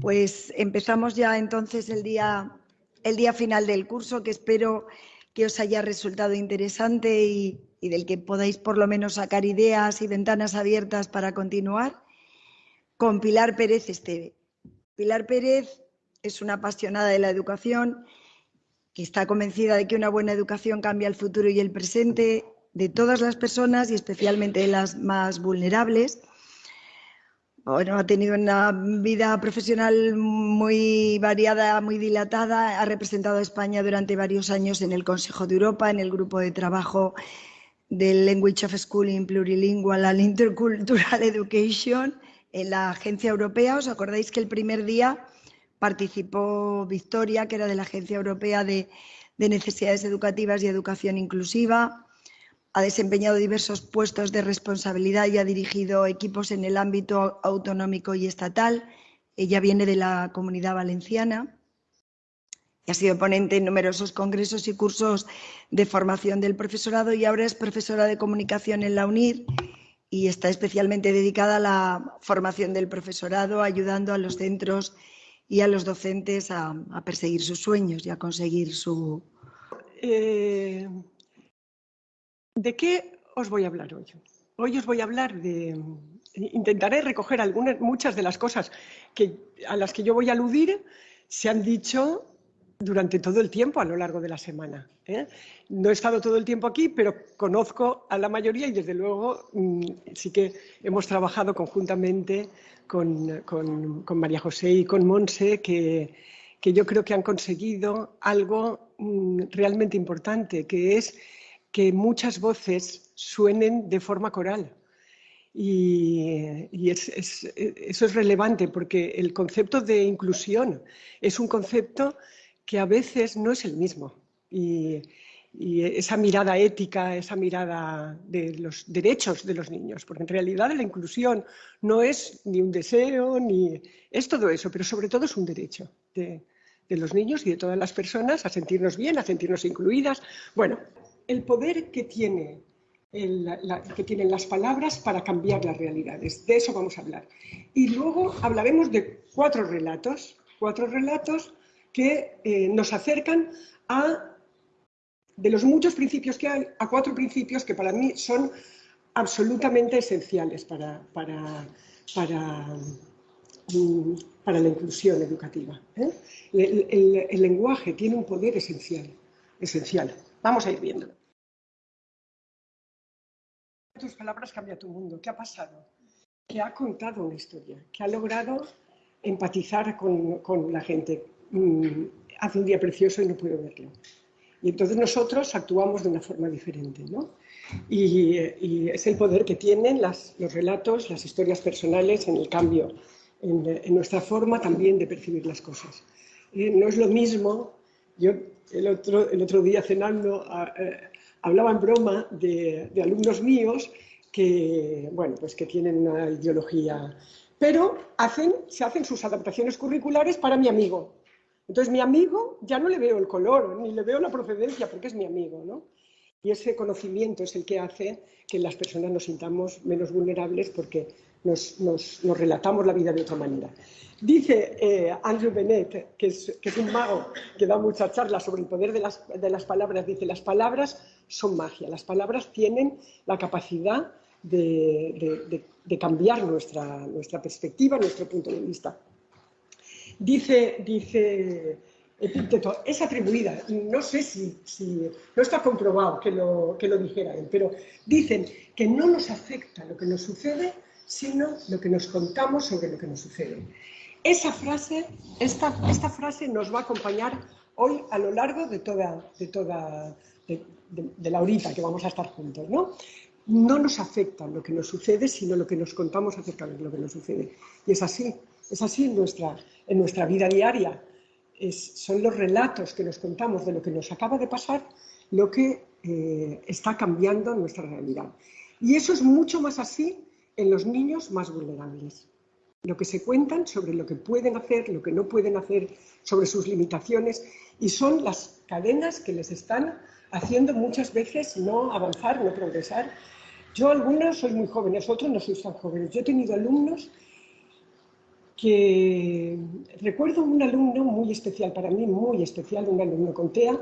Pues empezamos ya entonces el día, el día final del curso, que espero que os haya resultado interesante y, del que podáis por lo menos sacar ideas y ventanas abiertas para continuar, con Pilar Pérez Esteve. Pilar Pérez es una apasionada de la educación, que está convencida de que una buena educación cambia el futuro y el presente de todas las personas y especialmente de las más vulnerables ha tenido una vida profesional muy variada, muy dilatada. Ha representado a España durante varios años en el Consejo de Europa, en el grupo de trabajo del Language of Schooling Plurilingual and Intercultural Education en la agencia europea. ¿Os acordáis que el primer día participó Victoria, que era de la Agencia Europea de, de Necesidades Educativas y Educación Inclusiva? Ha desempeñado diversos puestos de responsabilidad y ha dirigido equipos en el ámbito autonómico y estatal. Ella viene de la comunidad valenciana y ha sido ponente en numerosos congresos y cursos de formación del profesorado y ahora es profesora de comunicación en la UNIR y está especialmente dedicada a la formación del profesorado, ayudando a los centros y a los docentes a, perseguir sus sueños y a conseguir su... Eh, ¿De qué os voy a hablar hoy? Hoy os voy a hablar de... Intentaré recoger algunas, muchas de las cosas que, a las que yo voy a aludir se han dicho durante todo el tiempo a lo largo de la semana. ¿eh? No he estado todo el tiempo aquí, pero conozco a la mayoría y desde luego mm, sí que hemos trabajado conjuntamente con, María José y con Monse, que, que, yo creo que han conseguido algo mm, realmente importante, que es que muchas voces suenen de forma coral. Y, eso es relevante porque el concepto de inclusión es un concepto que a veces no es el mismo. Y, esa mirada ética, esa mirada de los derechos de los niños, porque en realidad la inclusión no es ni un deseo, ni es todo eso, pero sobre todo es un derecho de, de los niños y de todas las personas a sentirnos bien, a sentirnos incluidas. Bueno, el poder que, tiene que tienen las palabras para cambiar las realidades. De eso vamos a hablar. Y luego hablaremos de cuatro relatos, cuatro relatos que eh, nos acercan a, de los muchos principios que hay, a cuatro principios que para mí son absolutamente esenciales para, para, para, la inclusión educativa. ¿eh? El, el lenguaje tiene un poder esencial, esencial. Vamos a ir viendo. Tus palabras cambia tu mundo. ¿Qué ha pasado? Que ha contado una historia, que ha logrado empatizar con, la gente. Mm, hace un día precioso y no puedo verlo. Y entonces nosotros actuamos de una forma diferente, ¿no? Y, es el poder que tienen los relatos, las historias personales en el cambio, en, nuestra forma también de percibir las cosas. Eh, no es lo mismo, yo el otro, el otro día cenando eh, hablaba en broma de, alumnos míos que, bueno, pues que tienen una ideología, pero hacen, se hacen sus adaptaciones curriculares para mi amigo. Entonces mi amigo ya no le veo el color, ni le veo la procedencia, porque es mi amigo, ¿no? Y ese conocimiento es el que hace que las personas nos sintamos menos vulnerables porque nos, relatamos la vida de otra manera. Dice eh, Andrew Bennett, que es, un mago que da muchas charlas sobre el poder de las, palabras, dice, las palabras son magia, las palabras tienen la capacidad de, cambiar nuestra, nuestra perspectiva, nuestro punto de vista. Dice, dice epíteto es atribuida, no sé si, no está comprobado que lo, que lo dijera él, pero dicen que no nos afecta lo que nos sucede, sino lo que nos contamos sobre lo que nos sucede. Esa frase, esta, esta frase nos va a acompañar hoy a lo largo de toda, de toda, de, la horita que vamos a estar juntos, ¿no? No nos afecta lo que nos sucede, sino lo que nos contamos acerca de lo que nos sucede. Y es así, es así en nuestra, en nuestra vida diaria son los relatos que nos contamos de lo que nos acaba de pasar lo que eh, está cambiando nuestra realidad. Y eso es mucho más así en los niños más vulnerables. Lo que se cuentan sobre lo que pueden hacer, lo que no pueden hacer, sobre sus limitaciones, y son las cadenas que les están haciendo muchas veces no avanzar, no progresar. Yo algunos soy muy jóvenes, otros no soy tan jóvenes. Yo he tenido alumnos que recuerdo un alumno muy especial, para mí muy especial, un alumno con TEA,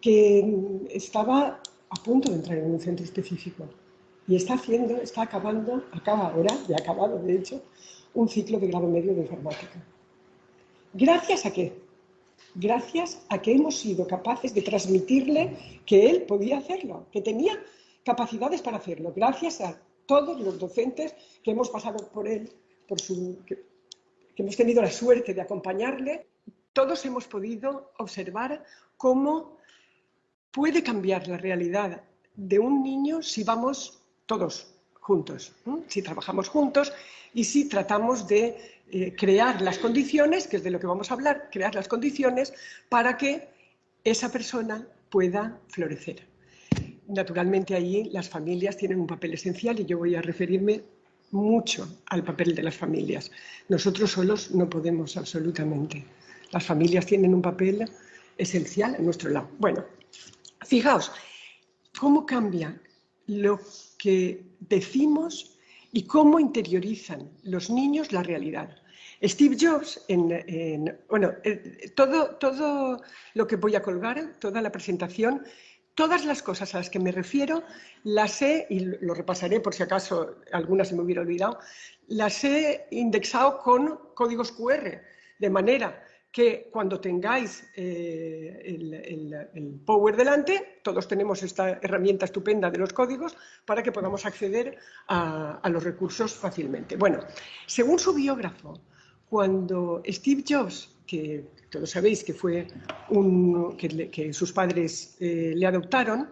que estaba a punto de entrar en un centro específico y está haciendo, está acabando, acaba ahora, ya ha acabado de hecho, un ciclo de grado medio de informática. ¿Gracias a qué? Gracias a que hemos sido capaces de transmitirle que él podía hacerlo, que tenía capacidades para hacerlo, gracias a todos los docentes que hemos pasado por él, por su, que, hemos tenido la suerte de acompañarle, todos hemos podido observar cómo puede cambiar la realidad de un niño si vamos todos juntos, si trabajamos juntos y si tratamos de eh, crear las condiciones, que es de lo que vamos a hablar, crear las condiciones para que esa persona pueda florecer. Naturalmente allí las familias tienen un papel esencial y yo voy a referirme mucho al papel de las familias. Nosotros solos no podemos absolutamente. Las familias tienen un papel esencial a nuestro lado. Bueno, fijaos, ¿cómo cambia lo decimos y cómo interiorizan los niños la realidad? Steve Jobs, en, bueno, eh, todo, todo lo que voy a colgar, toda la presentación, Todas las cosas a las que me refiero las he, y lo repasaré por si acaso alguna se me hubiera olvidado, las he indexado con códigos QR, de manera que cuando tengáis eh, el, Power delante, todos tenemos esta herramienta estupenda de los códigos para que podamos acceder a, los recursos fácilmente. Bueno, según su biógrafo, cuando Steve Jobs que todos sabéis que fue un, que, sus padres eh, le adoptaron,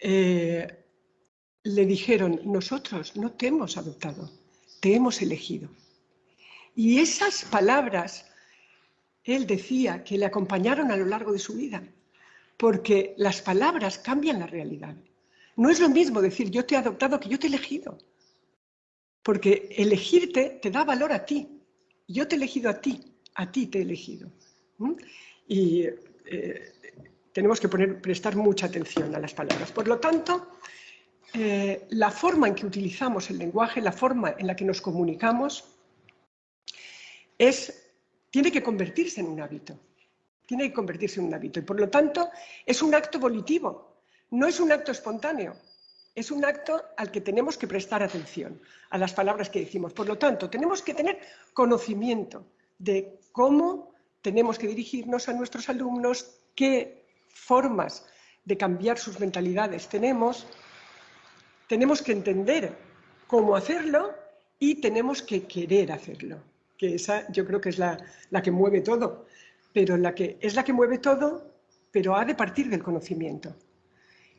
eh, le dijeron, nosotros no te hemos adoptado, te hemos elegido. Y esas palabras, él decía que le acompañaron a lo largo de su vida, porque las palabras cambian la realidad. No es lo mismo decir yo te he adoptado que yo te he elegido, porque elegirte te da valor a ti, yo te he elegido a ti, a ti te he elegido. Y eh, tenemos que poner, prestar mucha atención a las palabras. Por lo tanto, eh, la forma en que utilizamos el lenguaje, la forma en la que nos comunicamos, es, tiene que convertirse en un hábito. Tiene que convertirse en un hábito. Y por lo tanto, es un acto volitivo, no es un acto espontáneo. Es un acto al que tenemos que prestar atención, a las palabras que decimos. Por lo tanto, tenemos que tener conocimiento de cómo tenemos que dirigirnos a nuestros alumnos, qué formas de cambiar sus mentalidades tenemos. Tenemos que entender cómo hacerlo y tenemos que querer hacerlo, que esa yo creo que es la, que mueve todo, pero la que, es la que mueve todo, pero ha de partir del conocimiento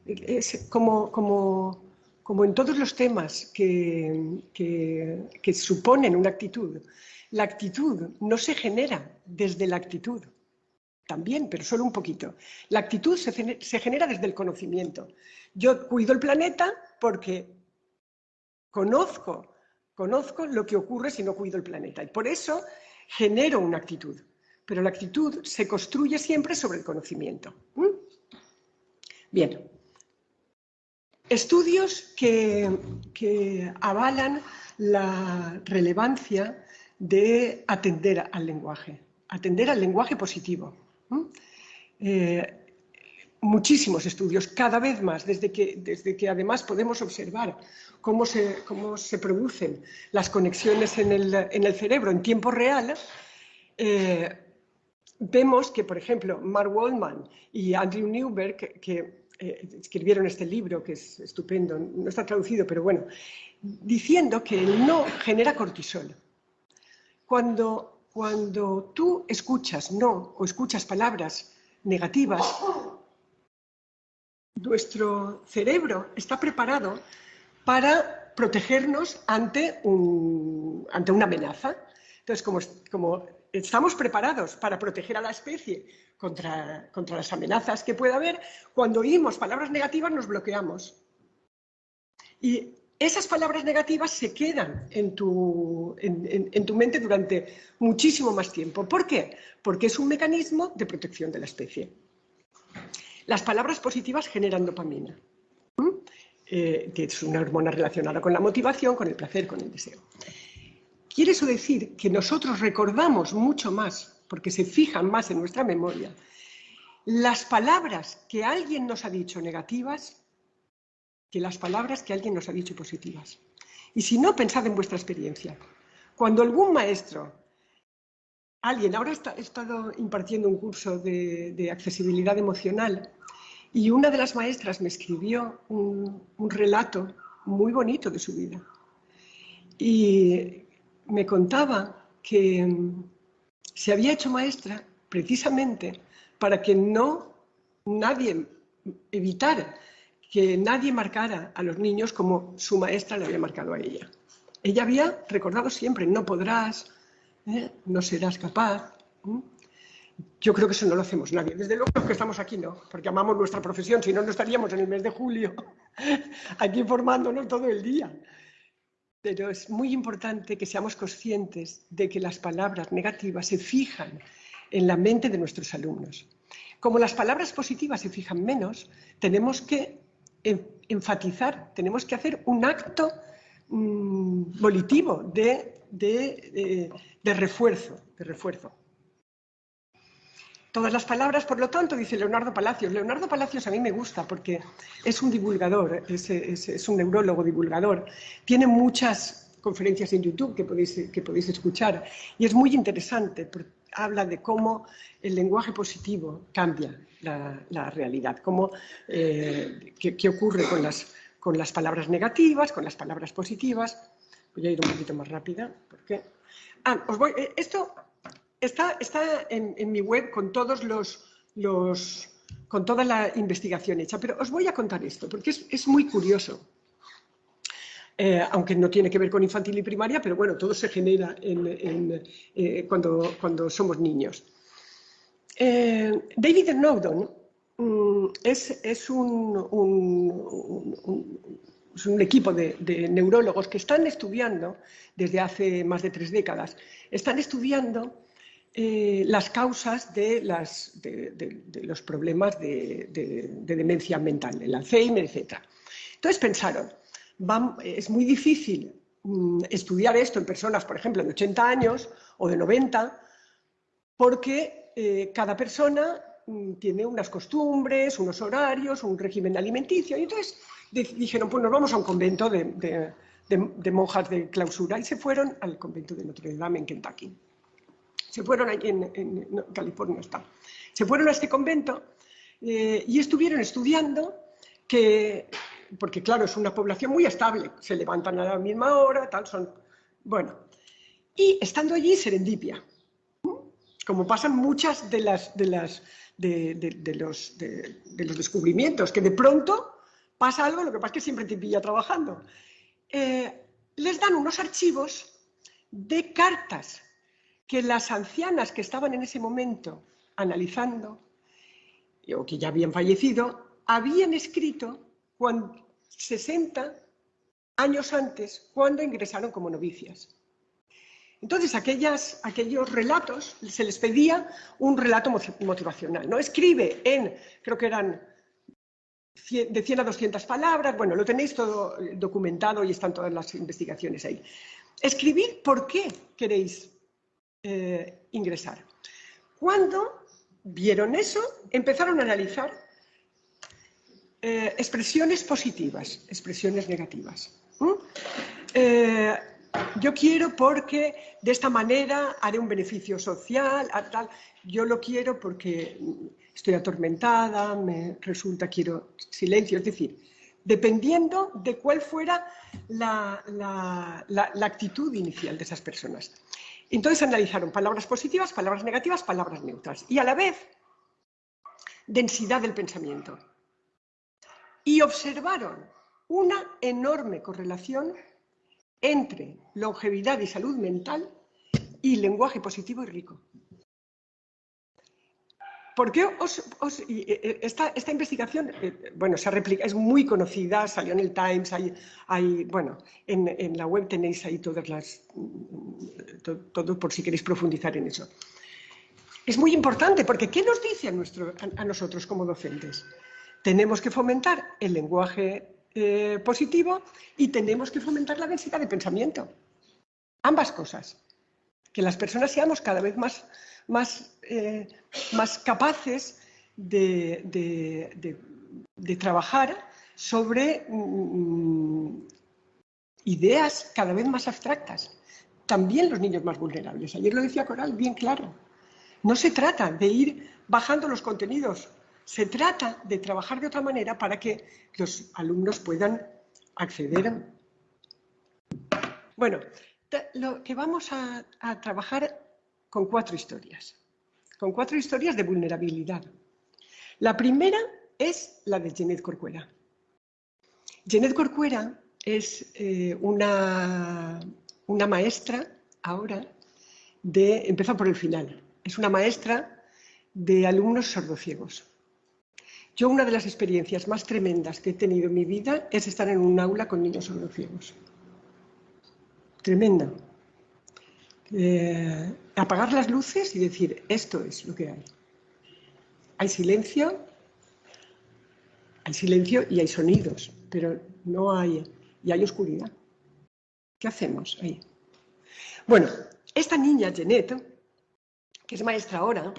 es como, como, como en todos los temas que, que, suponen una actitud, la actitud no se genera desde la actitud, también, pero solo un poquito. La actitud se, se genera desde el conocimiento. Yo cuido el planeta porque conozco, conozco lo que ocurre si no cuido el planeta y por eso genero una actitud. Pero la actitud se construye siempre sobre el conocimiento. ¿Mm? Bien, Estudios que, avalan la relevancia de atender al lenguaje, atender al lenguaje positivo. Eh, muchísimos estudios, cada vez más, desde que, desde que además podemos observar cómo se, cómo se producen las conexiones en el, cerebro en tiempo real, eh, vemos que, por ejemplo, Mark Waldman y Andrew Newberg, que eh, escribieron este libro, que es estupendo, no está traducido, pero bueno, diciendo que el no genera cortisol. Cuando, cuando tú escuchas no o escuchas palabras negativas, nuestro cerebro está preparado para protegernos ante, un, ante una amenaza. Entonces, como, como estamos preparados para proteger a la especie contra, contra las amenazas que pueda haber, cuando oímos palabras negativas nos bloqueamos. Y esas palabras negativas se quedan en tu, en, tu, mente durante muchísimo más tiempo. ¿Por qué? Porque es un mecanismo de protección de la especie. Las palabras positivas generan dopamina, que eh, es una hormona relacionada con la motivación, con el placer, con el deseo. Quiere eso decir que nosotros recordamos mucho más, porque se fijan más en nuestra memoria, las palabras que alguien nos ha dicho negativas que las palabras que alguien nos ha dicho positivas. Y si no, pensad en vuestra experiencia. Cuando algún maestro, alguien, ahora he estado impartiendo un curso de, accesibilidad emocional y una de las maestras me escribió un, relato muy bonito de su vida. Y me contaba que mm, se había hecho maestra precisamente para que no nadie evitara que nadie marcara a los niños como su maestra le había marcado a ella. Ella había recordado siempre, no podrás, ¿eh? no serás capaz. Yo creo que eso no lo hacemos nadie. Desde luego que estamos aquí no, porque amamos nuestra profesión, si no, no estaríamos en el mes de julio aquí formándonos todo el día. Pero es muy importante que seamos conscientes de que las palabras negativas se fijan en la mente de nuestros alumnos. Como las palabras positivas se fijan menos, tenemos que enfatizar, tenemos que hacer un acto mm, volitivo de, de, refuerzo, de refuerzo. Todas las palabras, por lo tanto, dice Leonardo Palacios. Leonardo Palacios a mí me gusta porque es un divulgador, es, un neurólogo divulgador. Tiene muchas conferencias en YouTube que podéis, que podéis escuchar y es muy interesante habla de cómo el lenguaje positivo cambia la, realidad, cómo, eh, qué, ocurre con las, con las palabras negativas, con las palabras positivas. Voy a ir un poquito más rápida, porque... Ah, os voy, eh, esto está, en, mi web con todos los, con toda la investigación hecha, pero os voy a contar esto, porque es, es muy curioso. Eh, aunque no tiene que ver con infantil y primaria, pero bueno, todo se genera eh, cuando, somos niños. Eh, David Snowdon mm, es, un, equipo de, neurólogos que están estudiando, desde hace más de tres décadas, están estudiando las causas de, los problemas de, de, demencia mental, el Alzheimer, etc. Entonces pensaron, es muy difícil mm, estudiar esto en personas, por ejemplo, de 80 años o de 90, porque eh, cada persona mm, tiene unas costumbres, unos horarios, un régimen alimenticio. Y entonces dijeron, pues nos vamos a un convento de, monjas de clausura y se fueron al convento de Notre Dame en Kentucky. Se fueron ahí en, California está. Se fueron a este convento eh, y estuvieron estudiando que porque claro, es una población muy estable, se levantan a la misma hora, tal, son... Bueno, y estando allí, serendipia, como pasan muchas de, las, de, las, de, los, de, los, descubrimientos, que de pronto pasa algo, lo que pasa es que siempre te pilla trabajando. Eh, les dan unos archivos de cartas que las ancianas que estaban en ese momento analizando, o que ya habían fallecido, habían escrito cuando, 60 años antes, cuando ingresaron como novicias. Entonces, aquellos relatos, se les pedía un relato motivacional. ¿no? Escribe en, creo que eran de 100 a 200 palabras, bueno, lo tenéis todo documentado y están todas las investigaciones ahí. Escribir por qué queréis eh, ingresar. Cuando vieron eso, empezaron a analizar eh, expresiones positivas, expresiones negativas. Eh, yo quiero porque de esta manera haré un beneficio social, tal. Yo lo quiero porque estoy atormentada, me resulta, quiero silencio. Es decir, dependiendo de cuál fuera la, la actitud inicial de esas personas. Entonces analizaron palabras positivas, palabras negativas, palabras neutras. Y a la vez, densidad del pensamiento y observaron una enorme correlación entre longevidad y salud mental y lenguaje positivo y rico. ¿Por qué os, eh, eh, esta, investigación, eh, bueno, se replica, es muy conocida, salió en el Times, hay, bueno, en, la web tenéis ahí todas las, todo, por si queréis profundizar en eso. Es muy importante porque ¿qué nos dice a nosotros como docentes? tenemos que fomentar el lenguaje positivo y tenemos que fomentar la densidad de pensamiento. ambas cosas. Que las personas seamos cada vez más, más, eh, más capaces de, trabajar sobre mm, ideas cada vez más abstractas. También los niños más vulnerables. Ayer lo decía Coral bien claro. No se trata de ir bajando los contenidos, se trata de trabajar de otra manera para que los alumnos puedan acceder. Bueno, lo que vamos a, trabajar con cuatro historias, con cuatro historias de vulnerabilidad. La primera es la de Jeanette Corcuera. Jeanette Corcuera es eh, una, una maestra ahora de, empezó por el final, es una maestra de alumnos sordociegos. Yo una de las experiencias más tremendas que he tenido en mi vida es estar en un aula con niños sordociegos. Tremenda. Eh, apagar las luces y decir, esto es lo que hay. Hay silencio, hay silencio y hay sonidos, pero no hay, y hay oscuridad. ¿Qué hacemos ahí? Bueno, esta niña, Jeanette, que es maestra ahora,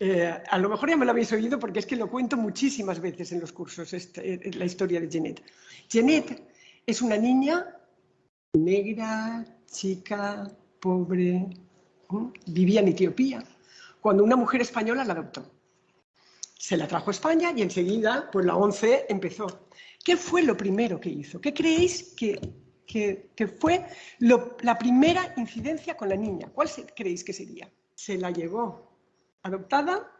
eh, a lo mejor ya me lo habéis oído porque es que lo cuento muchísimas veces en los cursos, este, la historia de Jeanette. Jeanette es una niña negra, chica, pobre, vivía en Etiopía, cuando una mujer española la adoptó se la trajo a España y enseguida, pues la ONCE empezó. ¿Qué fue lo primero que hizo? ¿Qué creéis que, fue la primera incidencia con la niña? ¿Cuál creéis que sería? Se la llevó adoptada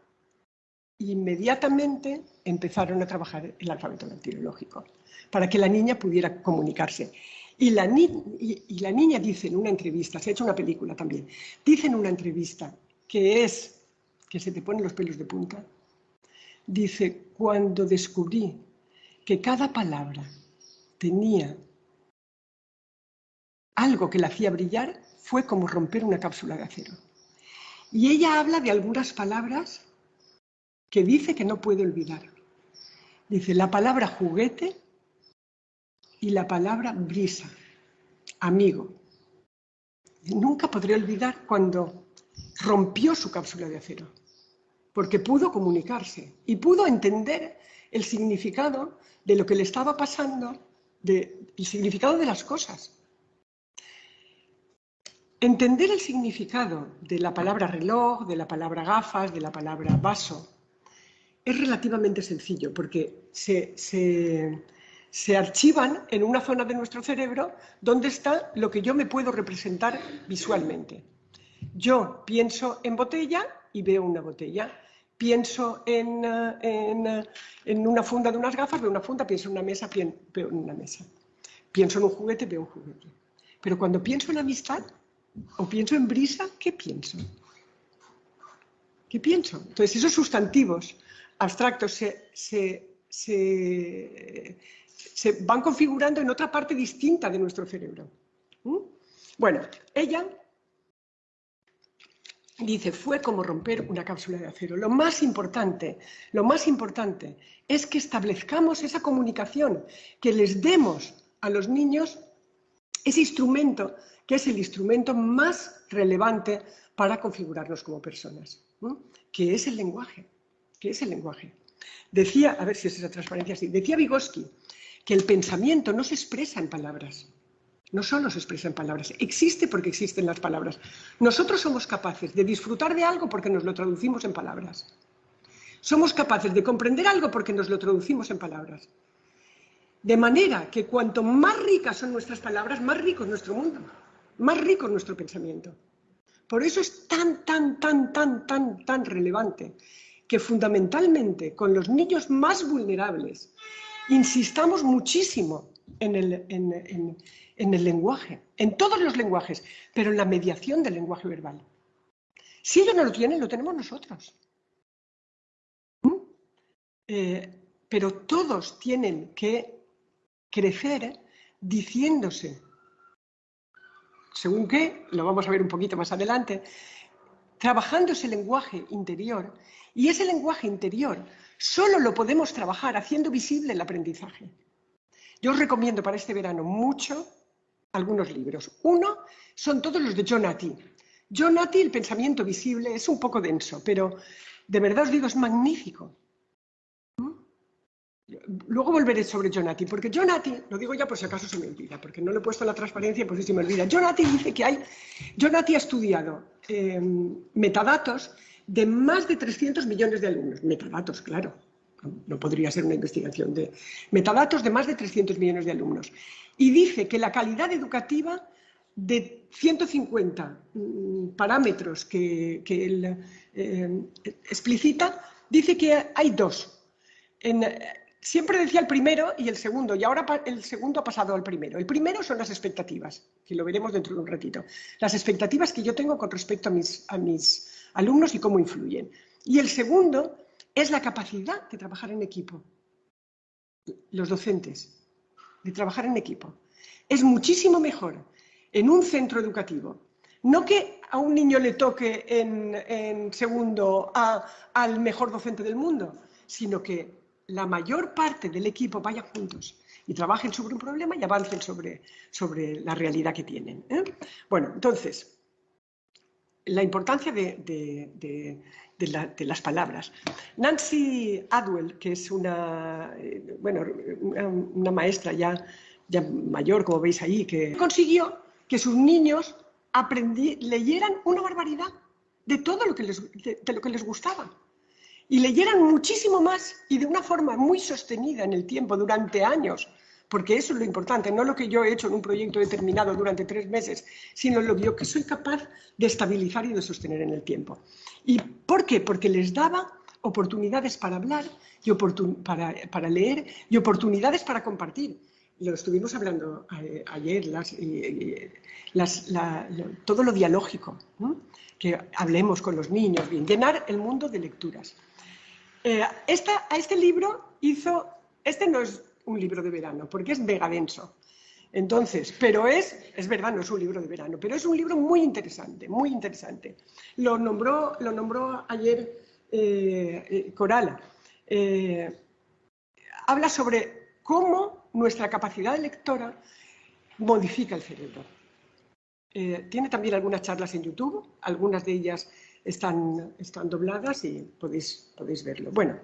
e inmediatamente empezaron a trabajar el alfabeto bacteriológico para que la niña pudiera comunicarse. Y la, niña dice en una entrevista, se ha hecho una película también, dice en una entrevista que es que se te ponen los pelos de punta, Dice, cuando descubrí que cada palabra tenía algo que la hacía brillar, fue como romper una cápsula de acero. Y ella habla de algunas palabras que dice que no puede olvidar. Dice la palabra juguete y la palabra brisa, amigo. Nunca podré olvidar cuando rompió su cápsula de acero porque pudo comunicarse y pudo entender el significado de lo que le estaba pasando, el significado de las cosas. Entender el significado de la palabra reloj, de la palabra gafas, de la palabra vaso, es relativamente sencillo porque se, se archivan en una zona de nuestro cerebro donde está lo que yo me puedo representar visualmente. Yo pienso en botella y veo una botella. Pienso en, eh, en, una funda de unas gafas, veo una funda, pienso en una mesa, veo en una mesa. Pienso en un juguete, veo un juguete. Pero cuando pienso en amistad o pienso en brisa, ¿qué pienso? ¿Qué pienso? Entonces, esos sustantivos abstractos se, se, van configurando en otra parte distinta de nuestro cerebro. ¿Mm? Bueno, ella dice, fue como romper una cápsula de acero. Lo más importante, lo más importante es que establezcamos esa comunicación, que les demos a los niños ese instrumento que es el instrumento más relevante para configurarnos como personas, que es el lenguaje, que es el lenguaje. Decía, a ver si es esa transparencia así, decía Vygotsky que el pensamiento no se expresa en palabras, no solo se expresa en palabras, existe porque existen las palabras. Nosotros somos capaces de disfrutar de algo porque nos lo traducimos en palabras. Somos capaces de comprender algo porque nos lo traducimos en palabras. De manera que cuanto más ricas son nuestras palabras, más rico es nuestro mundo, más rico es nuestro pensamiento. Por eso es tan, tan, tan, tan, tan, tan relevante que fundamentalmente con los niños más vulnerables insistamos muchísimo en el, en el lenguaje, en todos los lenguajes, pero en la mediación del lenguaje verbal. Si ellos no lo tienen, lo tenemos nosotros. ¿Mm? Eh, pero todos tienen que crecer diciéndose, según qué, lo vamos a ver un poquito más adelante, trabajando ese lenguaje interior. Y ese lenguaje interior solo lo podemos trabajar haciendo visible el aprendizaje. Yo os recomiendo para este verano mucho algunos libros. Uno son todos los de John Atty. John El pensamiento visible, es un poco denso, pero de verdad os digo, es magnífico. Luego volveré sobre Jonati, porque Jonati, lo digo ya por si acaso se me olvida, porque no lo he puesto en la transparencia por si se me olvida. Jonati dice que hay, Jonati ha estudiado em, metadatos de más de 300 millones de alumnos. Metadatos, claro, no podría ser una investigación de metadatos de más de 300 millones de alumnos. Y dice que la calidad educativa de 150 mm, parámetros que, él em, explicita, dice que hay dos. Siempre decía el primero y el segundo, y ahora el segundo ha pasado al primero. El primero son las expectativas, que lo veremos dentro de un ratito. Las expectativas que yo tengo con respecto a mis alumnos y cómo influyen. Y el segundo es la capacidad de trabajar en equipo. Los docentes, de trabajar en equipo. Es muchísimo mejor en un centro educativo. No que a un niño le toque en, segundo al mejor docente del mundo, sino que la mayor parte del equipo vaya juntos y trabajen sobre un problema y avancen sobre, sobre la realidad que tienen. ¿eh? Bueno, entonces, la importancia de, las palabras. Nancy Adwell, que es una, eh, bueno, una, maestra ya, ya, mayor, como veis ahí, que consiguió que sus niños leyeran una barbaridad de todo lo que de lo que les gustaba y leyeran muchísimo más y de una forma muy sostenida en el tiempo, durante años, porque eso es lo importante, no lo que yo he hecho en un proyecto determinado durante tres meses, sino lo que soy capaz de estabilizar y de sostener en el tiempo. ¿Y por qué? Porque les daba oportunidades para hablar, y para, para, leer y oportunidades para compartir. Lo estuvimos hablando eh, ayer, todo lo dialógico, que hablemos con los niños, llenar el mundo de lecturas. Eh, a este libro hizo, este no es un libro de verano, porque es mega denso. Entonces, pero es, es verdad, no es un libro de verano, pero es un libro muy interesante, muy interesante. Lo nombró, lo nombró ayer eh, eh, Coral. habla sobre cómo nuestra capacidad lectora modifica el cerebro. tiene también algunas charlas en YouTube, algunas de ellas están, están dobladas y podéis, podéis verlo. Bueno,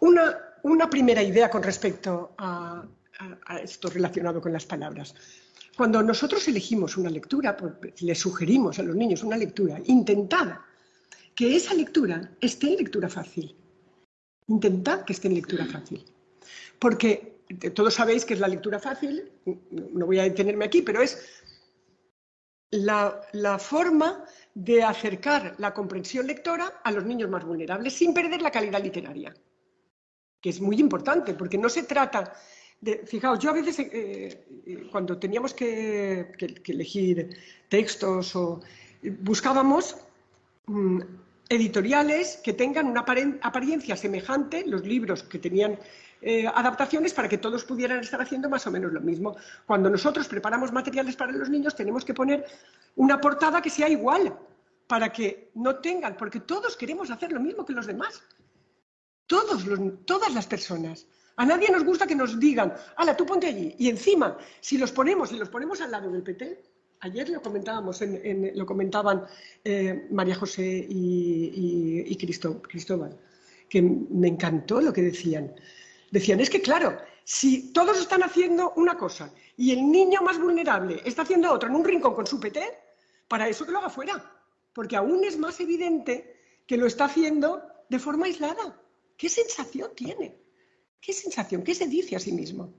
una, una primera idea con respecto a, esto relacionado con las palabras. Cuando nosotros elegimos una lectura, pues, le sugerimos a los niños una lectura, intentad que esa lectura esté en lectura fácil. Intentad que esté en lectura fácil. Porque todos sabéis que es la lectura fácil, no voy a detenerme aquí, pero es la forma de acercar la comprensión lectora a los niños más vulnerables sin perder la calidad literaria, que es muy importante, porque no se trata de... Fijaos, yo a veces eh, eh, cuando teníamos que, elegir textos o buscábamos mm, editoriales que tengan una apariencia semejante, los libros que tenían eh, adaptaciones para que todos pudieran estar haciendo más o menos lo mismo. Cuando nosotros preparamos materiales para los niños tenemos que poner una portada que sea igual para que no tengan, porque todos queremos hacer lo mismo que los demás. Todos todas las personas. A nadie nos gusta que nos digan, ala, tú ponte allí. Y encima, si los ponemos, y los ponemos al lado del PT, ayer lo comentábamos, lo comentaban eh, María José y, y Cristóbal, que me encantó lo que decían. Decían, es que claro, si todos están haciendo una cosa y el niño más vulnerable está haciendo otra en un rincón con su PT, para eso que lo haga fuera, porque aún es más evidente que lo está haciendo de forma aislada. ¿Qué sensación tiene? ¿Qué sensación? ¿Qué se dice a sí mismo?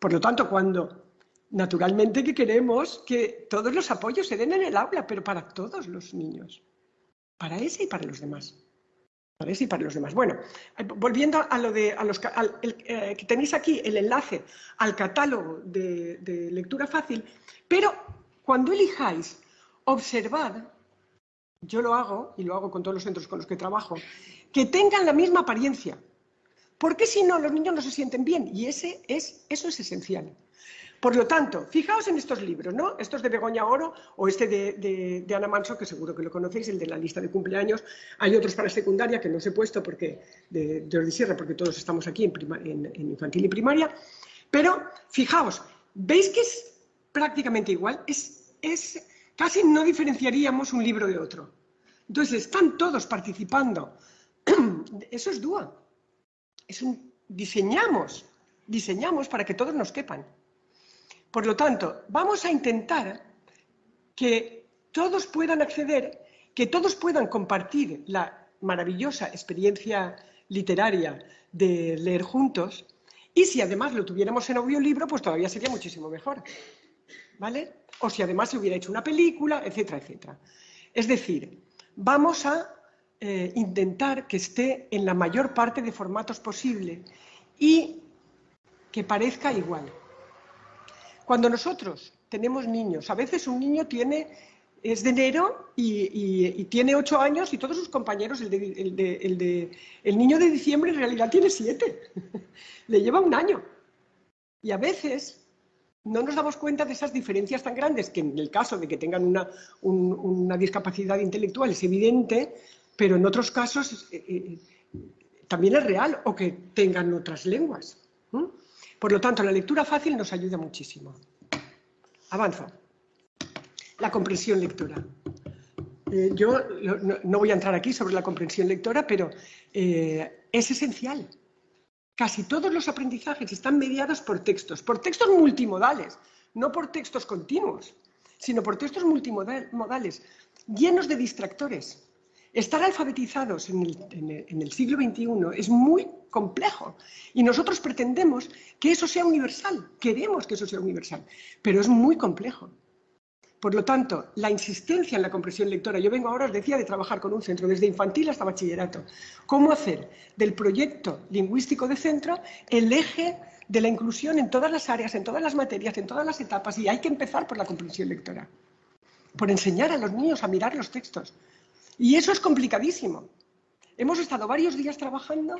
Por lo tanto, cuando naturalmente que queremos que todos los apoyos se den en el aula, pero para todos los niños, para ese y para los demás. Para y para los demás. Bueno, eh, volviendo a lo de los, eh, que tenéis aquí el enlace al catálogo de, lectura fácil, pero cuando elijáis, observad, yo lo hago y lo hago con todos los centros con los que trabajo, que tengan la misma apariencia, porque si no los niños no se sienten bien y ese es, eso es esencial. Por lo tanto, fijaos en estos libros, ¿no? Estos de Begoña Oro o este de, Ana Manso, que seguro que lo conocéis, el de la lista de cumpleaños. Hay otros para secundaria que no os he puesto porque de Jordi Sierra, porque todos estamos aquí en, infantil y primaria. Pero fijaos, ¿Veis que es prácticamente igual? Es, es, casi no diferenciaríamos un libro de otro. Entonces, están todos participando. Eso es DUA. Es un, diseñamos, diseñamos para que todos nos quepan. Por lo tanto, vamos a intentar que todos puedan acceder, que todos puedan compartir la maravillosa experiencia literaria de leer juntos y si además lo tuviéramos en audiolibro, pues todavía sería muchísimo mejor. ¿Vale? O si además se hubiera hecho una película, etcétera, etcétera. Es decir, vamos a eh, intentar que esté en la mayor parte de formatos posible y que parezca igual. Cuando nosotros tenemos niños, a veces un niño tiene es de enero y, tiene ocho años y todos sus compañeros, el, de, el, niño de diciembre en realidad tiene siete, le lleva un año. Y a veces no nos damos cuenta de esas diferencias tan grandes, que en el caso de que tengan una, una discapacidad intelectual es evidente, pero en otros casos eh, eh, también es real, o que tengan otras lenguas. Por lo tanto, la lectura fácil nos ayuda muchísimo. Avanzo la comprensión lectora. Eh, yo no, voy a entrar aquí sobre la comprensión lectora, pero es esencial. Casi todos los aprendizajes están mediados por textos, por textos multimodales, no por textos continuos, sino por textos multimodales, llenos de distractores. Estar alfabetizados en el, siglo XXI es muy complejo y nosotros pretendemos que eso sea universal, queremos que eso sea universal, pero es muy complejo. Por lo tanto, la insistencia en la comprensión lectora, yo vengo ahora, os decía, de trabajar con un centro desde infantil hasta bachillerato. ¿Cómo hacer del proyecto lingüístico de centro el eje de la inclusión en todas las áreas, en todas las materias, en todas las etapas? Y hay que empezar por la comprensión lectora, por enseñar a los niños a mirar los textos. Y eso es complicadísimo. Hemos estado varios días trabajando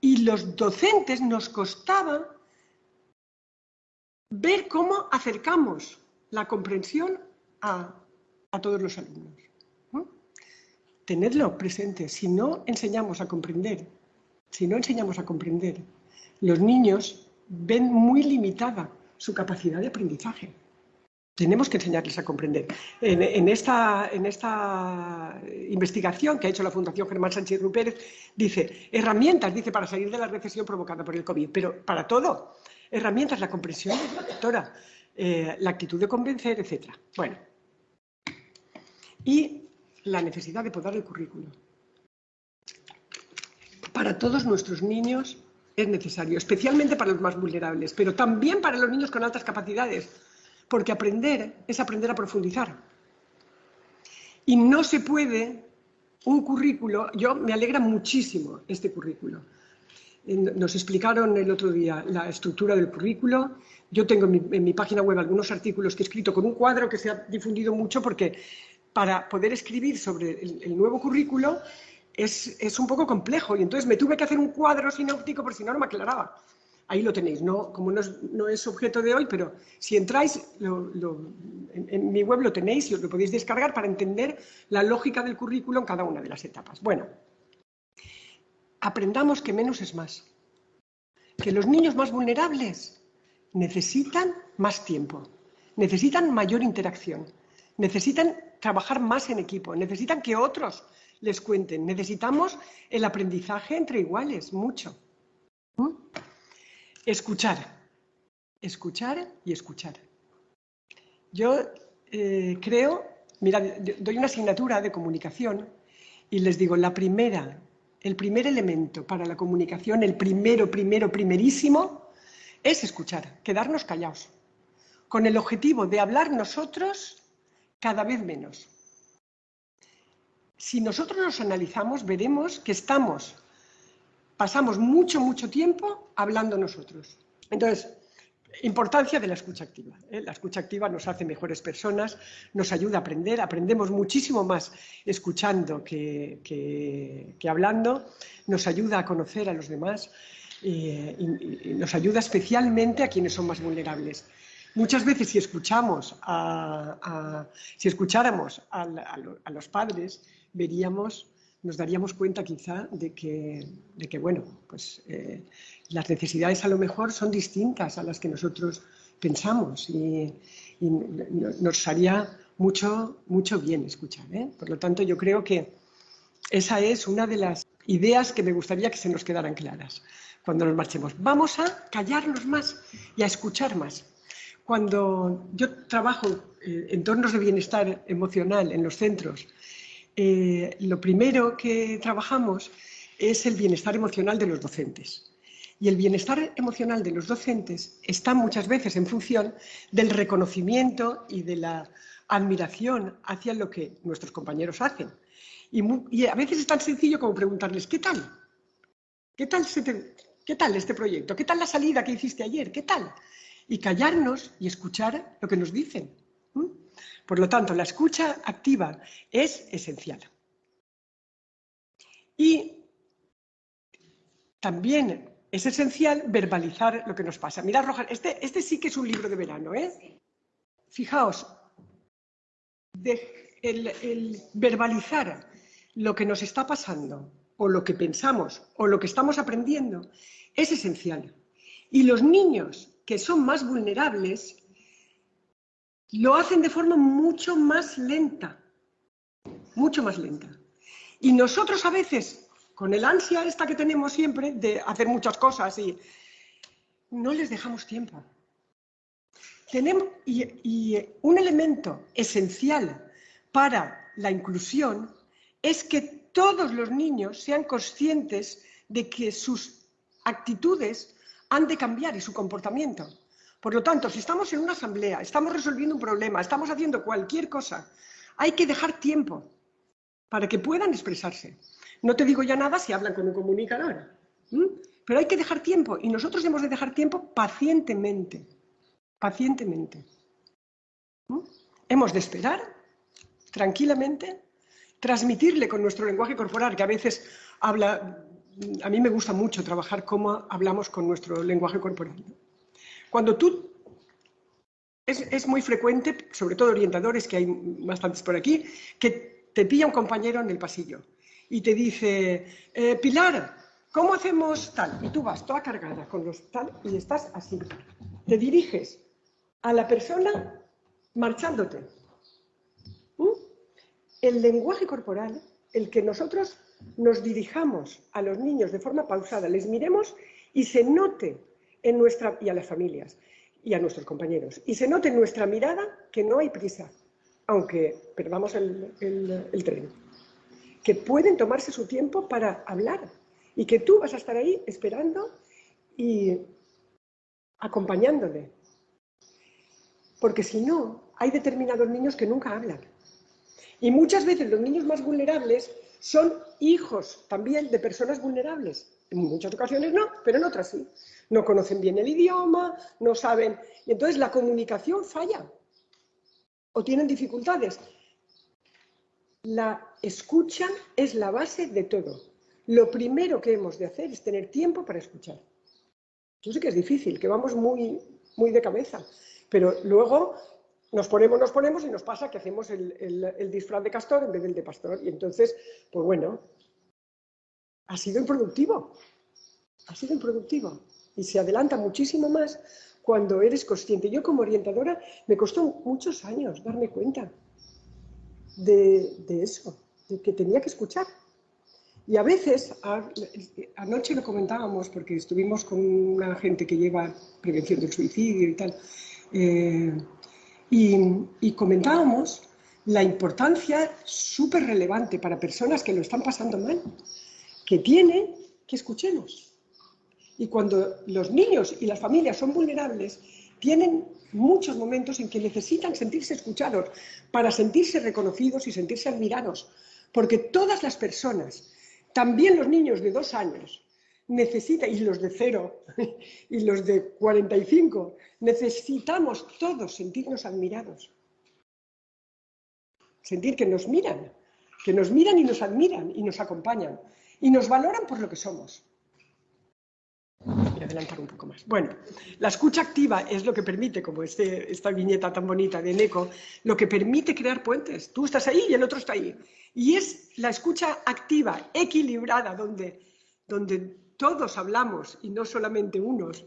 y los docentes nos costaba ver cómo acercamos la comprensión a, todos los alumnos. Tenedlo presente. Si no enseñamos a comprender, si no enseñamos a comprender, los niños ven muy limitada su capacidad de aprendizaje. Tenemos que enseñarles a comprender. En, esta, investigación que ha hecho la Fundación Germán Sánchez Rupérez, dice, herramientas, dice, para salir de la recesión provocada por el COVID, pero para todo, herramientas, la comprensión lectora, eh, la actitud de convencer, etc. Bueno, y la necesidad de podar el currículo. Para todos nuestros niños es necesario, especialmente para los más vulnerables, pero también para los niños con altas capacidades, porque aprender es aprender a profundizar. Y no se puede un currículo, yo me alegra muchísimo este currículo, nos explicaron el otro día la estructura del currículo. Yo tengo en mi, página web algunos artículos que he escrito con un cuadro que se ha difundido mucho porque para poder escribir sobre el, nuevo currículo es, un poco complejo y entonces me tuve que hacer un cuadro sinóptico por si no, no me aclaraba. Ahí lo tenéis, no, como no es, objeto de hoy, pero si entráis en, mi web lo tenéis y os lo podéis descargar para entender la lógica del currículo en cada una de las etapas. Bueno, aprendamos que menos es más. Que los niños más vulnerables necesitan más tiempo, necesitan mayor interacción, necesitan trabajar más en equipo, necesitan que otros les cuenten, necesitamos el aprendizaje entre iguales, mucho. ¿Mm? Escuchar, escuchar y escuchar. Yo eh, creo, mira, doy una asignatura de comunicación y les digo, la primera el primer elemento para la comunicación, el primero, primero, primerísimo, es escuchar, quedarnos callados, con el objetivo de hablar nosotros cada vez menos. Si nosotros nos analizamos, veremos que estamos, pasamos mucho, mucho tiempo hablando nosotros. Entonces, Importancia de la escucha activa. ¿eh? La escucha activa nos hace mejores personas, nos ayuda a aprender, aprendemos muchísimo más escuchando que, hablando, nos ayuda a conocer a los demás eh, y, nos ayuda especialmente a quienes son más vulnerables. Muchas veces si escuchamos si escucháramos a, los padres, veríamos nos daríamos cuenta quizá de que, bueno, pues eh, las necesidades a lo mejor son distintas a las que nosotros pensamos y, nos haría mucho, mucho bien escuchar. ¿eh? Por lo tanto, yo creo que esa es una de las ideas que me gustaría que se nos quedaran claras cuando nos marchemos. Vamos a callarnos más y a escuchar más. Cuando yo trabajo en eh, entornos de bienestar emocional en los centros, eh, lo primero que trabajamos es el bienestar emocional de los docentes. Y el bienestar emocional de los docentes está muchas veces en función del reconocimiento y de la admiración hacia lo que nuestros compañeros hacen. Y, a veces es tan sencillo como preguntarles, ¿qué tal? ¿Qué tal, ¿Qué tal este proyecto? ¿Qué tal la salida que hiciste ayer? ¿Qué tal? Y callarnos y escuchar lo que nos dicen. Por lo tanto, la escucha activa es esencial. Y también es esencial verbalizar lo que nos pasa. Mirad, Roja, este, este sí que es un libro de verano. ¿eh? Fijaos, el verbalizar lo que nos está pasando o lo que pensamos o lo que estamos aprendiendo es esencial. Y los niños que son más vulnerables lo hacen de forma mucho más lenta, mucho más lenta. Y nosotros a veces, con el ansia esta que tenemos siempre de hacer muchas cosas y no les dejamos tiempo. Tenemos, y un elemento esencial para la inclusión es que todos los niños sean conscientes de que sus actitudes han de cambiar y su comportamiento. Por lo tanto, si estamos en una asamblea, estamos resolviendo un problema, estamos haciendo cualquier cosa, hay que dejar tiempo para que puedan expresarse. No te digo ya nada si hablan con un comunicador, pero hay que dejar tiempo y nosotros hemos de dejar tiempo pacientemente, pacientemente. Hemos de esperar tranquilamente transmitirle con nuestro lenguaje corporal, que a veces habla, a mí me gusta mucho trabajar cómo hablamos con nuestro lenguaje corporal. Cuando tú, es, muy frecuente, sobre todo orientadores, que hay bastantes por aquí, que te pilla un compañero en el pasillo y te dice, eh, Pilar, ¿cómo hacemos tal? Y tú vas toda cargada con los tal y estás así. Te diriges a la persona marchándote el lenguaje corporal, el que nosotros nos dirijamos a los niños de forma pausada, les miremos y se note en nuestra, y a las familias, y a nuestros compañeros, y se note en nuestra mirada que no hay prisa, aunque perdamos el, el tren, que pueden tomarse su tiempo para hablar y que tú vas a estar ahí esperando y acompañándole. Porque si no, hay determinados niños que nunca hablan y muchas veces los niños más vulnerables son hijos también de personas vulnerables. En muchas ocasiones no, pero en otras sí. No conocen bien el idioma, no saben. Y entonces la comunicación falla o tienen dificultades. La escucha es la base de todo. Lo primero que hemos de hacer es tener tiempo para escuchar. Yo sé que es difícil, que vamos muy, muy de cabeza, pero luego nos ponemos, nos ponemos y nos pasa que hacemos el, disfraz de castor en vez del de pastor. Y entonces, pues bueno, ha sido improductivo. Ha sido improductivo. Y se adelanta muchísimo más cuando eres consciente. Yo como orientadora me costó muchos años darme cuenta de, eso, de que tenía que escuchar. Y a veces, anoche lo comentábamos porque estuvimos con una gente que lleva prevención del suicidio y tal, eh, y, comentábamos la importancia súper relevante para personas que lo están pasando mal, que tiene que escuchemos. Y cuando los niños y las familias son vulnerables, tienen muchos momentos en que necesitan sentirse escuchados para sentirse reconocidos y sentirse admirados. Porque todas las personas, también los niños de dos años, necesita, y los de cero, y los de 45, necesitamos todos sentirnos admirados. Sentir que nos miran, que nos miran y nos admiran y nos acompañan y nos valoran por lo que somos. Voy a adelantar un poco más. Bueno, la escucha activa es lo que permite, como este, esta viñeta tan bonita de Neco, lo que permite crear puentes. Tú estás ahí y el otro está ahí. Y es la escucha activa, equilibrada, donde, donde todos hablamos y no solamente unos,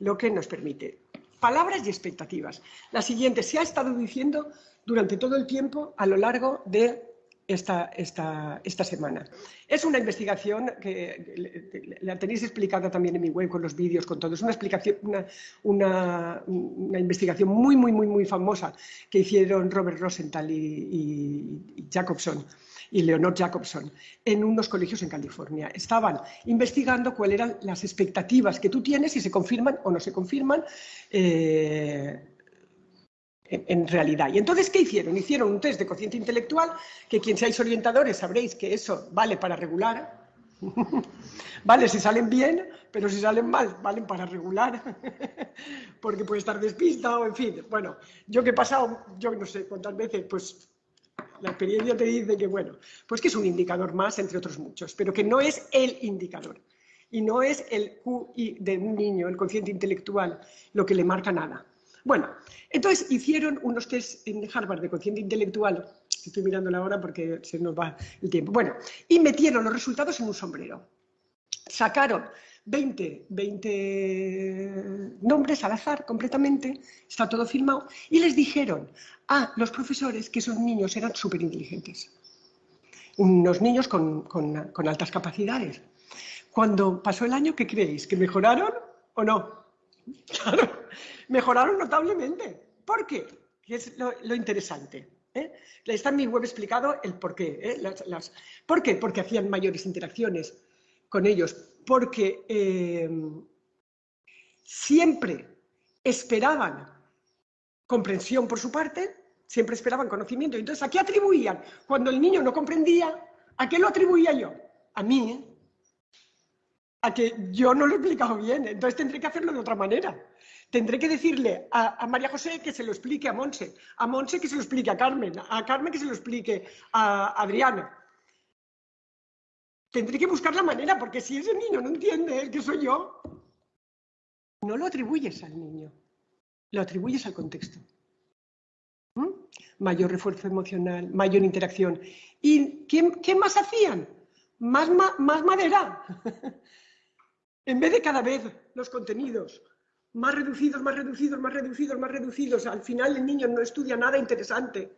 lo que nos permite. palabras y expectativas. La siguiente se ha estado diciendo durante todo el tiempo a lo largo de esta, esta, esta semana. Es una investigación que la tenéis explicada también en mi web con los vídeos, con todo. Es una, explicación, una, una, una, investigación muy, muy, muy, muy famosa que hicieron Robert Rosenthal y, y, y Jacobson y Leonor Jacobson en unos colegios en California. Estaban investigando cuáles eran las expectativas que tú tienes, si se confirman o no se confirman eh, en, realidad. Y entonces, ¿qué hicieron? Hicieron un test de cociente intelectual, que quien seáis orientadores sabréis que eso vale para regular. vale si salen bien, pero si salen mal, valen para regular, porque puede estar despistado, en fin. Bueno, yo que he pasado, yo no sé cuántas veces, pues la experiencia te dice que, bueno, pues que es un indicador más entre otros muchos, pero que no es el indicador. Y no es el QI de un niño, el consciente intelectual, lo que le marca nada. Bueno, entonces hicieron unos test en Harvard de consciente intelectual, estoy mirando la hora porque se nos va el tiempo, bueno, y metieron los resultados en un sombrero. Sacaron 20, 20 nombres al azar completamente, está todo firmado, y les dijeron a los profesores que esos niños eran súper inteligentes. Unos niños con, con, con, altas capacidades. Cuando pasó el año, ¿qué creéis? ¿Que mejoraron o no? Claro, mejoraron notablemente. ¿Por qué? Es lo, interesante. ¿eh? Está en mi web explicado el por qué. ¿eh? ¿Por qué? Porque hacían mayores interacciones con ellos, porque eh, siempre esperaban comprensión por su parte, siempre esperaban conocimiento. Entonces, ¿a qué atribuían? Cuando el niño no comprendía, ¿a qué lo atribuía yo? A mí, ¿eh? a que yo no lo he explicado bien, entonces tendré que hacerlo de otra manera. Tendré que decirle a, María José que se lo explique a Monse, a Monse que se lo explique a Carmen, a Carmen que se lo explique a Adriana, Tendré que buscar la manera, porque si ese niño no entiende el que soy yo, no lo atribuyes al niño, lo atribuyes al contexto. ¿Mm? Mayor refuerzo emocional, mayor interacción. ¿Y qué, qué más hacían? Más, ma, más madera. en vez de cada vez los contenidos más reducidos, más reducidos, más reducidos, más reducidos, al final el niño no estudia nada interesante.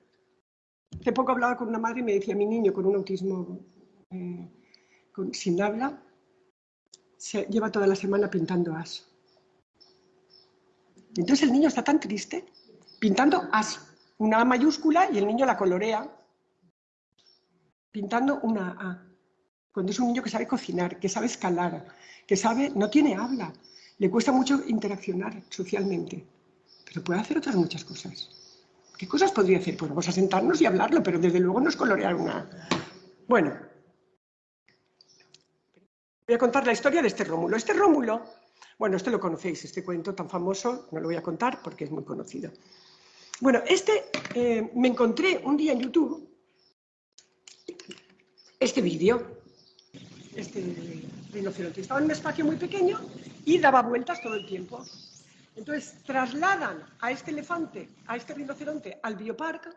Hace poco hablaba con una madre y me decía, mi niño con un autismo eh, sin habla, se lleva toda la semana pintando as. Entonces el niño está tan triste, pintando as, una A mayúscula y el niño la colorea, pintando una A. Cuando es un niño que sabe cocinar, que sabe escalar, que sabe, no tiene habla, le cuesta mucho interaccionar socialmente, pero puede hacer otras muchas cosas. ¿Qué cosas podría hacer? Pues vamos a sentarnos y hablarlo, pero desde luego no es colorear una... Bueno, Voy a contar la historia de este Rómulo. Este Rómulo, bueno, este lo conocéis, este cuento tan famoso, no lo voy a contar porque es muy conocido. Bueno, este eh, me encontré un día en YouTube este vídeo, este rinoceronte. Estaba en un espacio muy pequeño y daba vueltas todo el tiempo. Entonces trasladan a este elefante, a este rinoceronte, al bioparque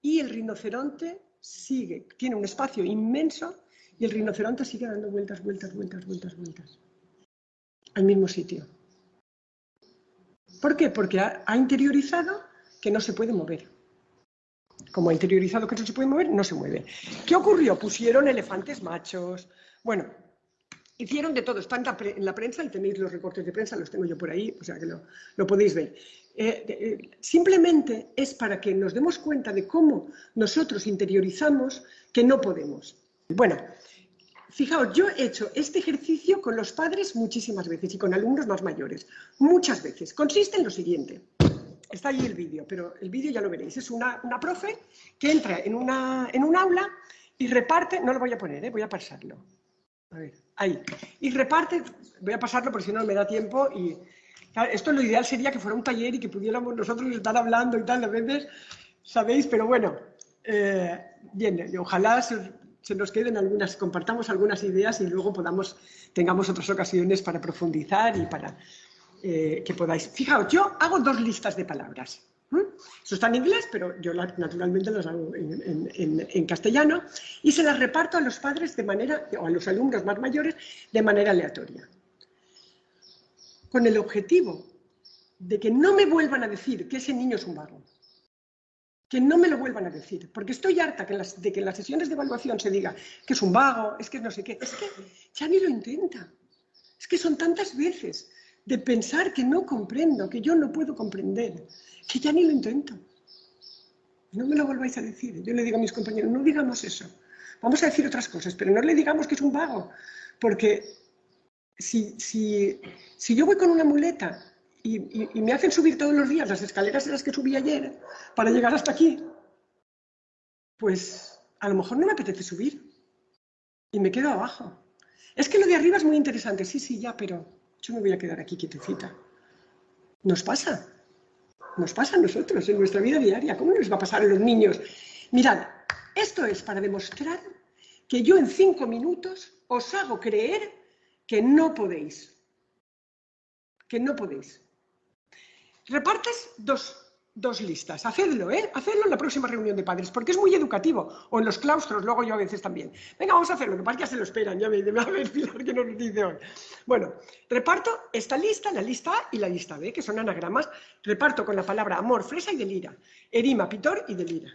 y el rinoceronte sigue, tiene un espacio inmenso y el rinoceronte sigue dando vueltas, vueltas, vueltas, vueltas, vueltas. Al mismo sitio. ¿Por qué? Porque ha, interiorizado que no se puede mover. Como ha interiorizado que no se puede mover, no se mueve. ¿Qué ocurrió? Pusieron elefantes machos. Bueno, hicieron de todo. Está en la, en la, prensa y tenéis los recortes de prensa, los tengo yo por ahí, o sea que lo, lo podéis ver. Eh, eh, simplemente es para que nos demos cuenta de cómo nosotros interiorizamos que no podemos. Bueno, fijaos, yo he hecho este ejercicio con los padres muchísimas veces y con alumnos más mayores, muchas veces. Consiste en lo siguiente. Está ahí el vídeo, pero el vídeo ya lo veréis. Es una, una profe que entra en, una, en un aula y reparte, no lo voy a poner, ¿eh? voy a pasarlo. A ver, ahí. Y reparte, voy a pasarlo porque si no me da tiempo y... Esto lo ideal sería que fuera un taller y que pudiéramos nosotros estar hablando y tal, a veces, ¿sabéis? Pero bueno, eh, bien, ojalá se nos queden algunas, compartamos algunas ideas y luego podamos, tengamos otras ocasiones para profundizar y para eh, que podáis. Fijaos, yo hago dos listas de palabras. Eso está en inglés, pero yo naturalmente las hago en, castellano y se las reparto a los padres de manera, o a los alumnos más mayores de manera aleatoria. Con el objetivo de que no me vuelvan a decir que ese niño es un vago. Que no me lo vuelvan a decir, porque estoy harta de que en las sesiones de evaluación se diga que es un vago, es que no sé qué, es que ya ni lo intenta. Es que son tantas veces de pensar que no comprendo, que yo no puedo comprender, que ya ni lo intento. No me lo volváis a decir. Yo le digo a mis compañeros, no digamos eso. Vamos a decir otras cosas, pero no le digamos que es un vago, porque si, si yo voy con una muleta y, me hacen subir todos los días las escaleras en las que subí ayer para llegar hasta aquí, pues a lo mejor no me apetece subir y me quedo abajo. Es que lo de arriba es muy interesante, sí, sí, ya, pero yo me voy a quedar aquí quietecita. Nos pasa, nos pasa a nosotros en nuestra vida diaria. ¿Cómo nos va a pasar a los niños? Mirad, esto es para demostrar que yo en cinco minutos os hago creer que no podéis. Que no podéis. Repartes dos, listas. Hacedlo, ¿eh? Hacedlo en la próxima reunión de padres, porque es muy educativo. O en los claustros, luego yo a veces también. Venga, vamos a hacerlo, que que ya se lo esperan. Ya me, a ver, Pilar, que nos dice hoy. Bueno, reparto esta lista, la lista A y la lista B, que son anagramas. Reparto con la palabra amor, fresa y delira. Erima, pitor y delira.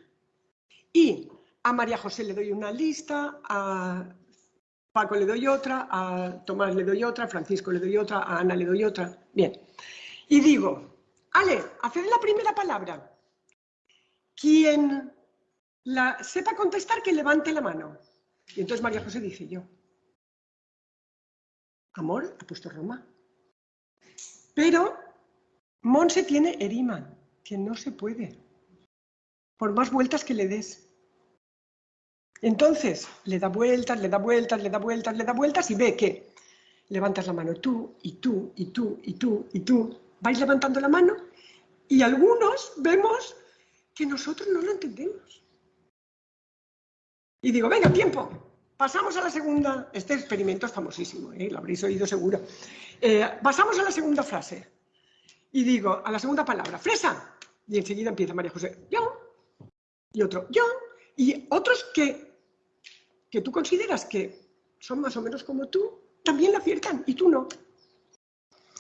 Y a María José le doy una lista, a Paco le doy otra, a Tomás le doy otra, a Francisco le doy otra, a Ana le doy otra. Bien. Y digo, Ale, haced la primera palabra. Quien la sepa contestar, que levante la mano. Y entonces María José dice yo. Amor, ha puesto Roma. Pero Monse tiene erima, que no se puede. Por más vueltas que le des. Entonces, le da vueltas, le da vueltas, le da vueltas, le da vueltas y ve que levantas la mano tú y tú y tú y tú y tú. Vais levantando la mano y algunos vemos que nosotros no lo entendemos. Y digo, venga, tiempo, pasamos a la segunda, este experimento es famosísimo, ¿eh? lo habréis oído seguro. Eh, pasamos a la segunda frase. Y digo, a la segunda palabra, fresa. Y enseguida empieza María José, yo. Y otro, yo. Y otros que, que tú consideras que son más o menos como tú, también la aciertan y tú no.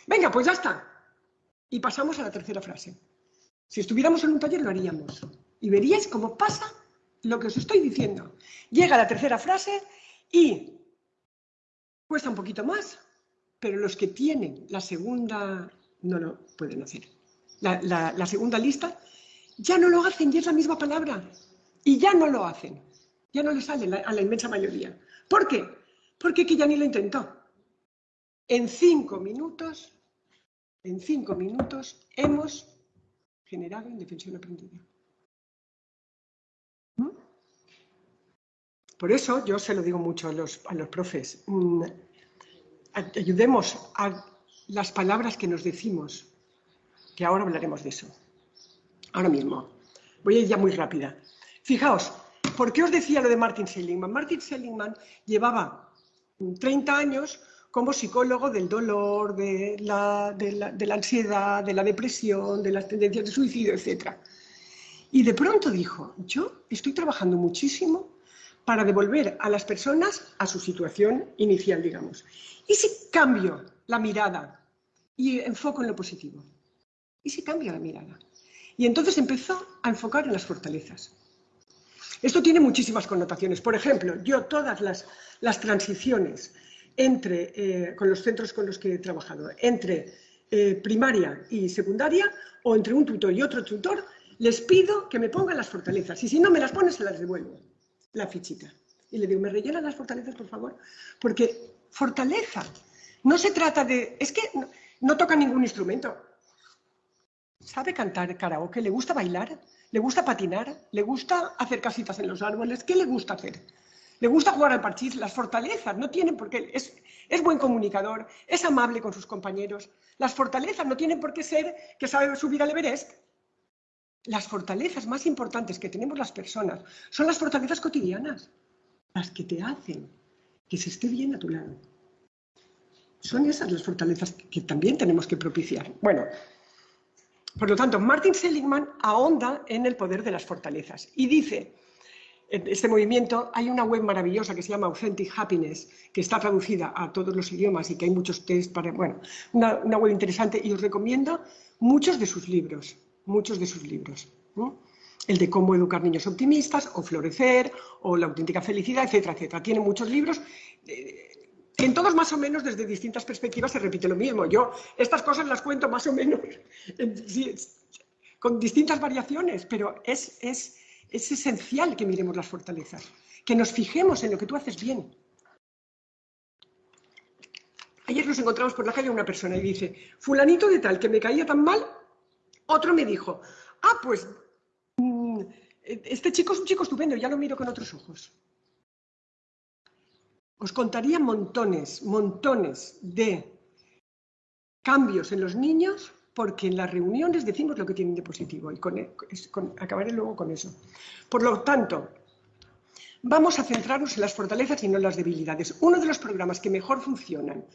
Venga, pues ya está. Y pasamos a la tercera frase. Si estuviéramos en un taller lo haríamos. Y veríais cómo pasa lo que os estoy diciendo. Llega la tercera frase y cuesta un poquito más, pero los que tienen la segunda no lo pueden hacer. La, segunda lista ya no lo hacen y es la misma palabra. Y ya no lo hacen. Ya no le sale a la inmensa mayoría. ¿Por qué? Porque que ya ni lo intentó. En cinco minutos en cinco minutos hemos generado indefensión aprendida. ¿Mm? Por eso yo se lo digo mucho a los, a los profes, mm, ayudemos a las palabras que nos decimos, que ahora hablaremos de eso. Ahora mismo. Voy a ir ya muy rápida. Fijaos, ¿por qué os decía lo de Martin Seligman? Martin Seligman llevaba 30 años como psicólogo del dolor, de la, ansiedad, de la depresión, de las tendencias de suicidio, etc. Y de pronto dijo, yo estoy trabajando muchísimo para devolver a las personas a su situación inicial, digamos. ¿Y si cambio la mirada y enfoco en lo positivo? ¿Y si cambio la mirada? Y entonces empezó a enfocar en las fortalezas. Esto tiene muchísimas connotaciones. Por ejemplo, yo todas las, las transiciones entre, eh, con los centros con los que he trabajado, entre eh, primaria y secundaria o entre un tutor y otro tutor, les pido que me pongan las fortalezas y si no me las ponen se las devuelvo, la fichita. Y le digo, ¿me rellenan las fortalezas, por favor? Porque fortaleza no se trata de... Es que no toca ningún instrumento. Sabe cantar karaoke, le gusta bailar, le gusta patinar, le gusta hacer casitas en los árboles. ¿Qué le gusta hacer? Le gusta jugar al parchís, las fortalezas no tienen por qué, es, buen comunicador, es amable con sus compañeros, las fortalezas no tienen por qué ser que sabe subir al Everest. Las fortalezas más importantes que tenemos las personas son las fortalezas cotidianas, las que te hacen que se esté bien a tu lado. Son esas las fortalezas que también tenemos que propiciar. Bueno, por lo tanto, Martin Seligman ahonda en el poder de las fortalezas y dice este movimiento, hay una web maravillosa que se llama Authentic Happiness, que está traducida a todos los idiomas y que hay muchos test para, bueno, una, web interesante y os recomiendo muchos de sus libros, muchos de sus libros. El de cómo educar niños optimistas, o Florecer, o La auténtica felicidad, etcétera, etcétera. Tiene muchos libros. Eh, en todos más o menos desde distintas perspectivas se repite lo mismo. Yo estas cosas las cuento más o menos con distintas variaciones, pero es, es, es esencial que miremos las fortalezas, que nos fijemos en lo que tú haces bien. Ayer nos encontramos por la calle una persona y dice, fulanito de tal, que me caía tan mal, otro me dijo, ah, pues mm, este chico es un chico estupendo, ya lo miro con otros ojos. Os contaría montones, montones de cambios en los niños porque en las reuniones decimos lo que tienen de positivo y e, acabaré luego con eso. Por lo tanto, vamos a centrarnos en las fortalezas y no en las debilidades. Uno de los programas que mejor funcionan,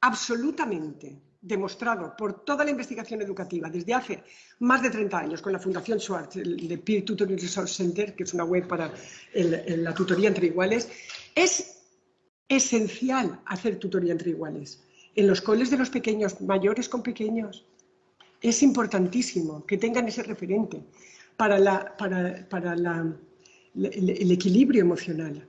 absolutamente demostrado por toda la investigación educativa desde hace más de 30 años con la Fundación Schwartz, el de Peer Tutoring Resource Center, que es una web para la tutoría entre iguales, es esencial hacer tutoría entre iguales en los coles de los pequeños, mayores con pequeños. Es importantísimo que tengan ese referente para, la, para, el, equilibrio emocional.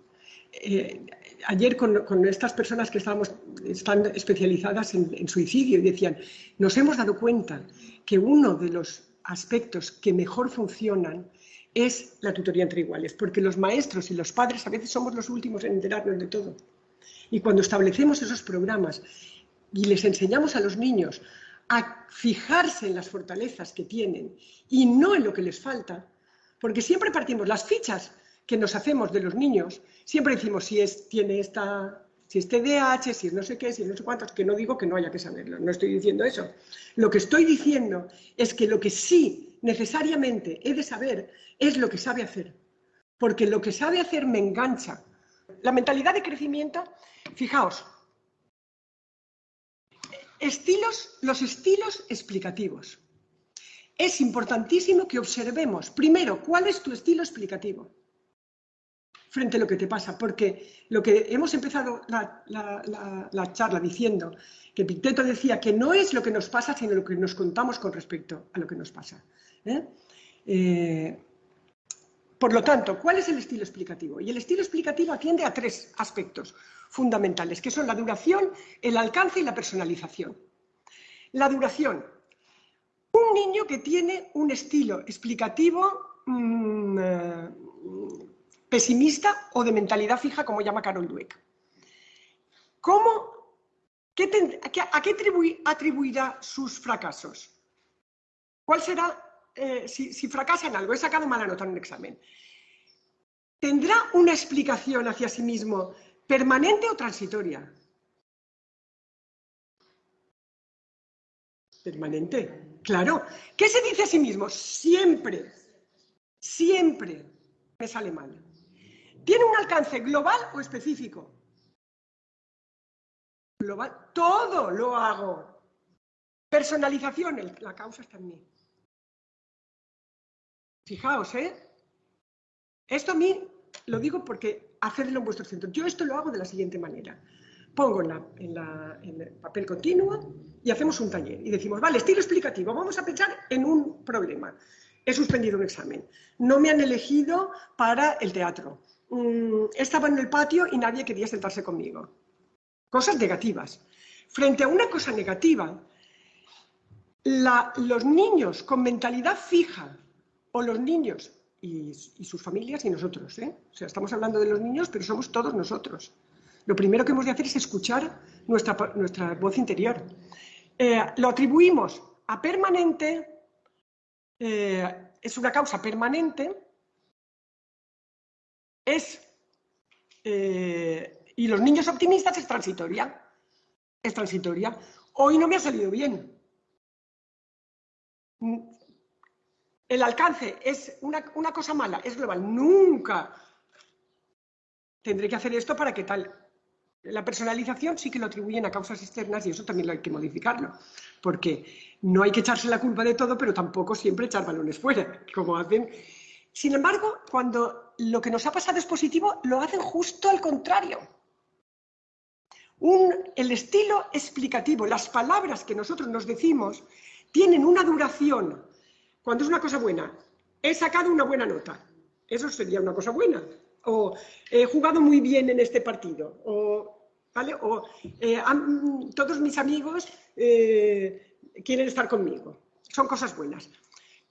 Eh, ayer con, estas personas que estábamos, están especializadas en, suicidio y decían, nos hemos dado cuenta que uno de los aspectos que mejor funcionan es la tutoría entre iguales, porque los maestros y los padres a veces somos los últimos en enterarnos de todo. Y cuando establecemos esos programas y les enseñamos a los niños a fijarse en las fortalezas que tienen y no en lo que les falta, porque siempre partimos las fichas que nos hacemos de los niños, siempre decimos si es, tiene esta, si es TDAH, si es no sé qué, si es no sé cuántos, que no digo que no haya que saberlo, no estoy diciendo eso. Lo que estoy diciendo es que lo que sí necesariamente he de saber es lo que sabe hacer, porque lo que sabe hacer me engancha. La mentalidad de crecimiento, fijaos, Estilos, los estilos explicativos. Es importantísimo que observemos, primero, cuál es tu estilo explicativo frente a lo que te pasa, porque lo que hemos empezado la, charla diciendo, que Picteto decía que no es lo que nos pasa, sino lo que nos contamos con respecto a lo que nos pasa. ¿eh? Eh, por lo tanto, ¿cuál es el estilo explicativo? Y el estilo explicativo atiende a tres aspectos fundamentales, que son la duración, el alcance y la personalización. La duración. Un niño que tiene un estilo explicativo mm, eh, pesimista o de mentalidad fija, como llama Carol Dweck. ¿Cómo, ¿A qué atribuirá sus fracasos? ¿Cuál será eh, si, fracasa en algo, he sacado mala nota en un examen, ¿tendrá una explicación hacia sí mismo permanente o transitoria? Permanente, claro. ¿Qué se dice a sí mismo? Siempre, siempre me sale mal. ¿Tiene un alcance global o específico? Global, todo lo hago. Personalización, la causa está en mí. Fijaos, ¿eh? Esto a mí lo digo porque hacedlo en vuestro centro. Yo esto lo hago de la siguiente manera. Pongo en, el papel continuo y hacemos un taller. Y decimos, vale, estilo explicativo, vamos a pensar en un problema. He suspendido un examen. No me han elegido para el teatro. Mm, estaba en el patio y nadie quería sentarse conmigo. Cosas negativas. Frente a una cosa negativa, los niños con mentalidad fija o los niños y, sus familias y nosotros. ¿eh? O sea, estamos hablando de los niños, pero somos todos nosotros. Lo primero que hemos de hacer es escuchar nuestra, nuestra voz interior. Eh, lo atribuimos a permanente, eh, es una causa permanente, es, y los niños optimistas es transitoria, es transitoria. Hoy no me ha salido bien el alcance es una, cosa mala, es global, nunca tendré que hacer esto para que tal. La personalización sí que lo atribuyen a causas externas y eso también lo hay que modificarlo, porque no hay que echarse la culpa de todo, pero tampoco siempre echar balones fuera, como hacen. Sin embargo, cuando lo que nos ha pasado es positivo, lo hacen justo al contrario. el estilo explicativo, las palabras que nosotros nos decimos, tienen una duración. Cuando es una cosa buena, he sacado una buena nota. Eso sería una cosa buena. O he jugado muy bien en este partido. O, ¿vale? o eh, todos mis amigos eh, quieren estar conmigo. Son cosas buenas.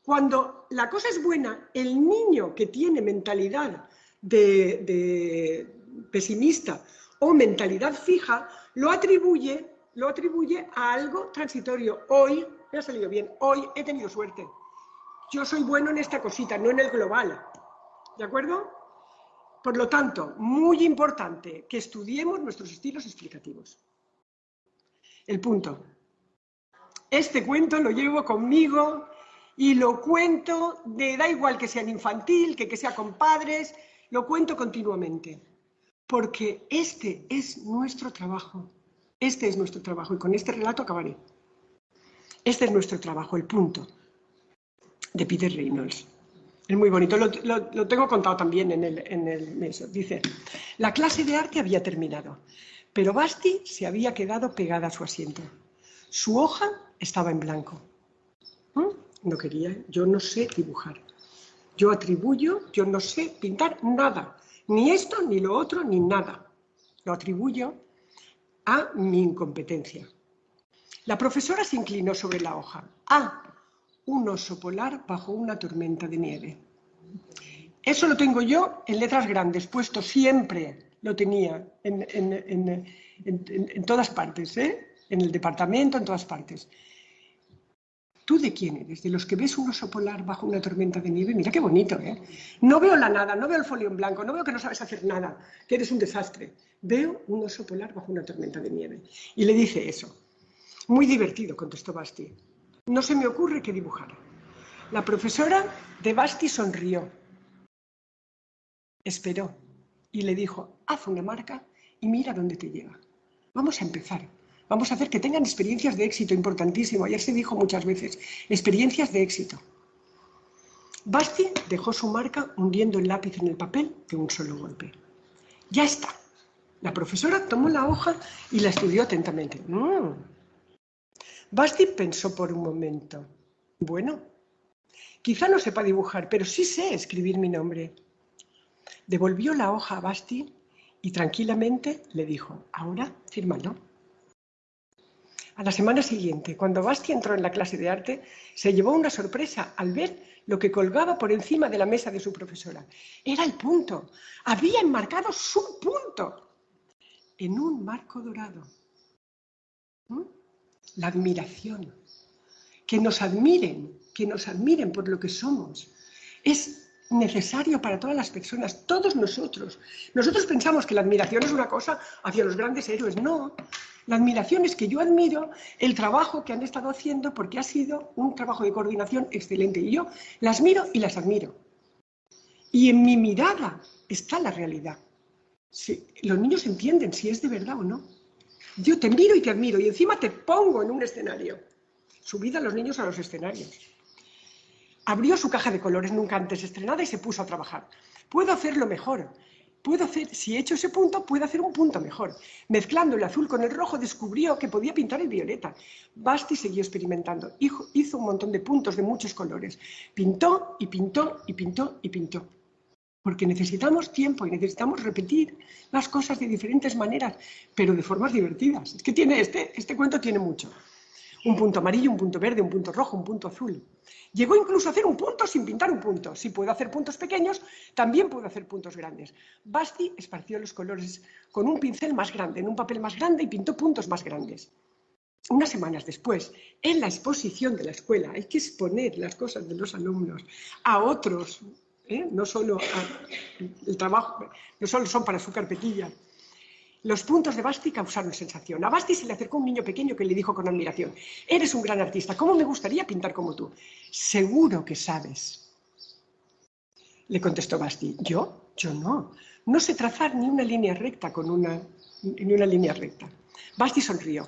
Cuando la cosa es buena, el niño que tiene mentalidad de, pesimista o mentalidad fija, lo atribuye, lo atribuye a algo transitorio. Hoy me ha salido bien, hoy he tenido suerte. Yo soy bueno en esta cosita, no en el global. ¿De acuerdo? Por lo tanto, muy importante que estudiemos nuestros estilos explicativos. El punto. Este cuento lo llevo conmigo y lo cuento, de, da igual que sea infantil, que, que sea con padres, lo cuento continuamente. Porque este es nuestro trabajo. Este es nuestro trabajo. Y con este relato acabaré. Este es nuestro trabajo, el punto, de Peter Reynolds. Es muy bonito, lo, tengo contado también en el, en el Dice, la clase de arte había terminado, pero Basti se había quedado pegada a su asiento. Su hoja estaba en blanco. ¿Mm? no quería, yo no sé dibujar. Yo atribuyo, yo no sé pintar nada, ni esto, ni lo otro, ni nada. Lo atribuyo a mi incompetencia. La profesora se inclinó sobre la hoja. Ah, un oso polar bajo una tormenta de nieve. Eso lo tengo yo en letras grandes, puesto siempre, lo tenía en, en todas partes, ¿eh? en el departamento, en todas partes. ¿Tú de quién eres? ¿De los que ves un oso polar bajo una tormenta de nieve? Mira qué bonito, ¿eh? No veo la nada, no veo el folio en blanco, no veo que no sabes hacer nada, que eres un desastre. Veo un oso polar bajo una tormenta de nieve. Y le dice eso. Muy divertido, contestó Basti. No se me ocurre que dibujar. La profesora de Basti sonrió. Esperó y le dijo, haz una marca y mira dónde te lleva. Vamos a empezar. Vamos a hacer que tengan experiencias de éxito, importantísimo. Ayer se dijo muchas veces, experiencias de éxito. Basti dejó su marca hundiendo el lápiz en el papel de un solo golpe. Ya está. La profesora tomó la hoja y la estudió atentamente. Mm. Basti pensó por un momento. Bueno, quizá no sepa dibujar, pero sí sé escribir mi nombre. Devolvió la hoja a Basti y tranquilamente le dijo, ahora fírmalo. A la semana siguiente, cuando Basti entró en la clase de arte, se llevó una sorpresa al ver lo que colgaba por encima de la mesa de su profesora. Era el punto. Había enmarcado su punto en un marco dorado. ¿Mm? La admiración. Que nos admiren, que nos admiren por lo que somos. Es necesario para todas las personas, todos nosotros. Nosotros pensamos que la admiración es una cosa hacia los grandes héroes. No, la admiración es que yo admiro el trabajo que han estado haciendo porque ha sido un trabajo de coordinación excelente. Y yo las miro y las admiro. Y en mi mirada está la realidad. Si, los niños entienden si es de verdad o no. Yo te miro y te admiro y encima te pongo en un escenario. Subida a los niños a los escenarios. Abrió su caja de colores nunca antes estrenada y se puso a trabajar. Puedo hacerlo mejor puedo hacer, si he hecho ese punto, puedo hacer un punto mejor. Mezclando el azul con el rojo descubrió que podía pintar el violeta. Basti siguió experimentando. Hizo un montón de puntos de muchos colores. Pintó y pintó y pintó y pintó. Porque necesitamos tiempo y necesitamos repetir las cosas de diferentes maneras, pero de formas divertidas. Es que tiene este, este cuento tiene mucho. Un punto amarillo, un punto verde, un punto rojo, un punto azul. Llegó incluso a hacer un punto sin pintar un punto. Si puedo hacer puntos pequeños, también puedo hacer puntos grandes. Basti esparció los colores con un pincel más grande, en un papel más grande y pintó puntos más grandes. Unas semanas después, en la exposición de la escuela, hay que exponer las cosas de los alumnos a otros, ¿eh? no solo el trabajo, no solo son para su carpetilla, los puntos de Basti causaron sensación. A Basti se le acercó un niño pequeño que le dijo con admiración, eres un gran artista, ¿cómo me gustaría pintar como tú? Seguro que sabes. Le contestó Basti, ¿yo? Yo no. No sé trazar ni una línea recta con una, ni una línea recta. Basti sonrió.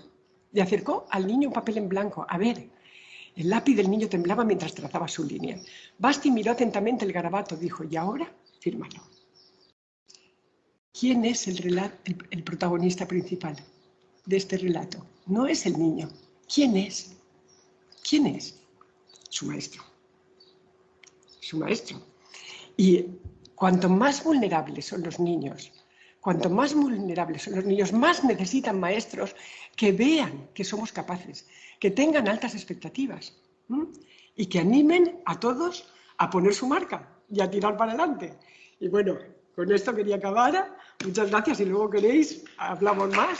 Le acercó al niño un papel en blanco. A ver, el lápiz del niño temblaba mientras trazaba su línea. Basti miró atentamente el garabato. Dijo, ¿y ahora? fírmalo. ¿Quién es el, protagonista principal de este relato? No es el niño. ¿Quién es? ¿Quién es? Su maestro. Su maestro. Y cuanto más vulnerables son los niños, cuanto más vulnerables son los niños, más necesitan maestros que vean que somos capaces, que tengan altas expectativas y que animen a todos a poner su marca y a tirar para adelante. Y bueno, con esto quería acabar. Muchas gracias y luego queréis, hablamos más.